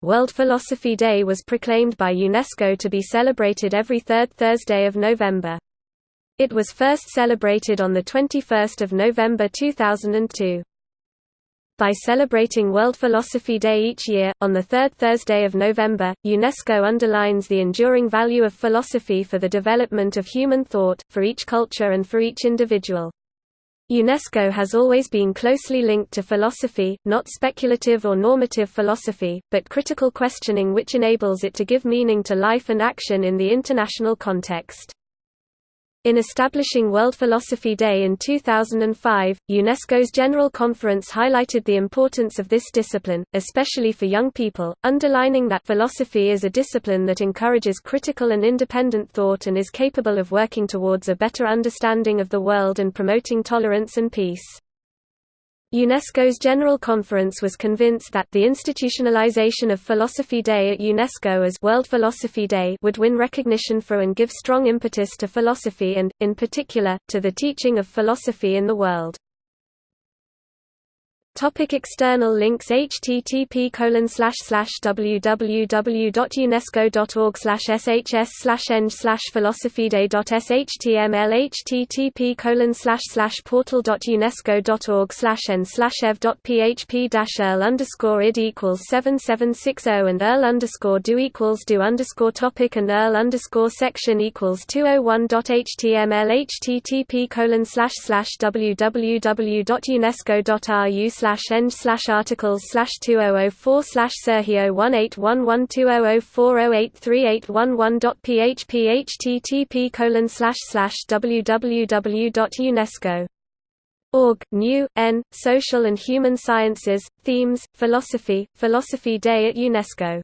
World Philosophy Day was proclaimed by UNESCO to be celebrated every third Thursday of November. It was first celebrated on 21 November 2002. By celebrating World Philosophy Day each year, on the third Thursday of November, UNESCO underlines the enduring value of philosophy for the development of human thought, for each culture and for each individual. UNESCO has always been closely linked to philosophy, not speculative or normative philosophy, but critical questioning which enables it to give meaning to life and action in the international context. In establishing World Philosophy Day in 2005, UNESCO's General Conference highlighted the importance of this discipline, especially for young people, underlining that philosophy is a discipline that encourages critical and independent thought and is capable of working towards a better understanding of the world and promoting tolerance and peace. UNESCO's General Conference was convinced that the institutionalization of Philosophy Day at UNESCO as World Philosophy Day would win recognition for and give strong impetus to philosophy and, in particular, to the teaching of philosophy in the world. Topic external links http colon slash slash www.unesco.org slash shs slash eng slash philosophyday.shtml http colon slash slash portal.unesco.org slash n slash ev.php dash earl underscore id equals seven seven six zero and earl underscore do equals do underscore topic and earl underscore section equals two oh one dot html http colon slash slash www.unesco.ru slash slash eng slash articles slash two oh oh four slash Sergio one eight one one two oh oh four oh eight three eight one one dot php http colon slash slash www.unesco Org, New, N, Social and Human Sciences, Themes, Philosophy, Philosophy Day at UNESCO